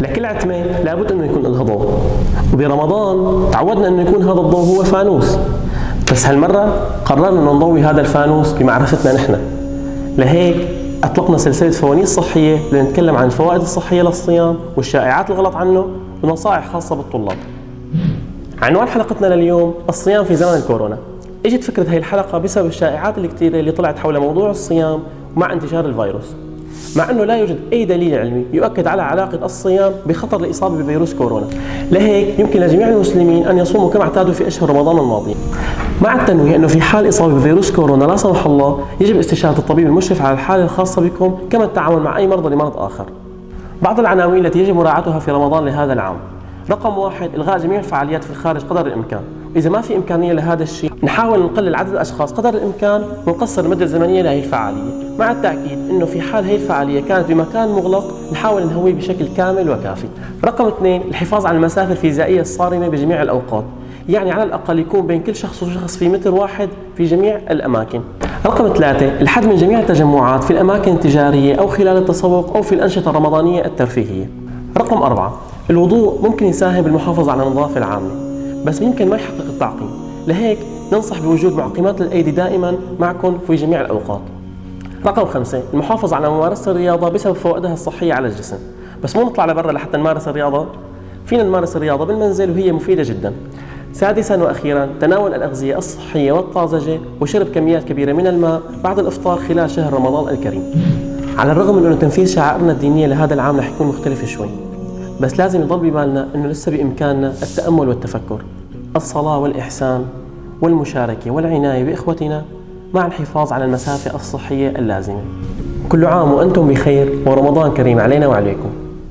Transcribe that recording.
لكل عتمة لابد إنه يكون لها ضوء. وبرمضان تعودنا إنه يكون هذا الضوء هو فانوس بس هالمرة قررنا إنه نضوي هذا الفانوس بمعرفتنا نحن. لهيك أطلقنا سلسلة فوانيس صحية لنتكلم عن الفوائد الصحية للصيام والشائعات الغلط عنه ونصائح خاصة بالطلاب. عنوان حلقتنا لليوم الصيام في زمن الكورونا إجت فكرة هاي الحلقة بسبب الشائعات الكثيرة اللي طلعت حول موضوع الصيام ومع انتشار الفيروس مع إنه لا يوجد أي دليل علمي يؤكد على علاقة الصيام بخطر الإصابة بفيروس كورونا، لهيك يمكن لجميع المسلمين أن يصوموا كما اعتادوا في أشهر رمضان الماضيه. مع التنويه إنه في حال إصابة بفيروس كورونا لا سمح الله يجب استشاره الطبيب المشرف على الحالة الخاصة بكم كما التعامل مع أي مرضى لمرض آخر. بعض العناوين التي يجب مراعاتها في رمضان لهذا العام رقم واحد إلغاء جميع الفعاليات في الخارج قدر الإمكان. إذا ما في إمكانية لهذا الشيء نحاول نقلل عدد الأشخاص قدر الإمكان ونقصر المدة الزمنية لهي الفعالية مع التأكيد أنه في حال هي الفعالية كانت بمكان مغلق نحاول نهويه بشكل كامل وكافي. رقم اثنين الحفاظ على المسافة الفيزيائية الصارمة بجميع الأوقات. يعني على الأقل يكون بين كل شخص وشخص في متر واحد في جميع الأماكن. رقم ثلاثة الحد من جميع التجمعات في الأماكن التجارية أو خلال التسوق أو في الأنشطة الرمضانية الترفيهية. رقم أربعة الوضوء ممكن يساهم بالمحافظة على النظافة العامة بس ممكن ما يحقق التعقيم لهيك ننصح بوجود معقمات للأيدي دائما معكم في جميع الأوقات. رقم خمسة المحافظة على ممارسة الرياضة بسبب فوائدها الصحية على الجسم. بس مو نطلع لبرا لحتى نمارس الرياضة؟ فينا نمارس الرياضة بالمنزل وهي مفيدة جدا. سادسا وأخيرا تناول الأغذية الصحية والطازجة وشرب كميات كبيرة من الماء بعد الإفطار خلال شهر رمضان الكريم. على الرغم من أنه تنفيذ شعائرنا الدينية لهذا العام رح يكون مختلف شوي، بس لازم يضل ببالنا إنه لسه بإمكاننا التأمل والتفكر. الصلاة والإحسان والمشاركة والعناية بإخوتنا مع الحفاظ على المسافة الصحية اللازمة. كل عام وأنتم بخير ورمضان كريم علينا وعليكم.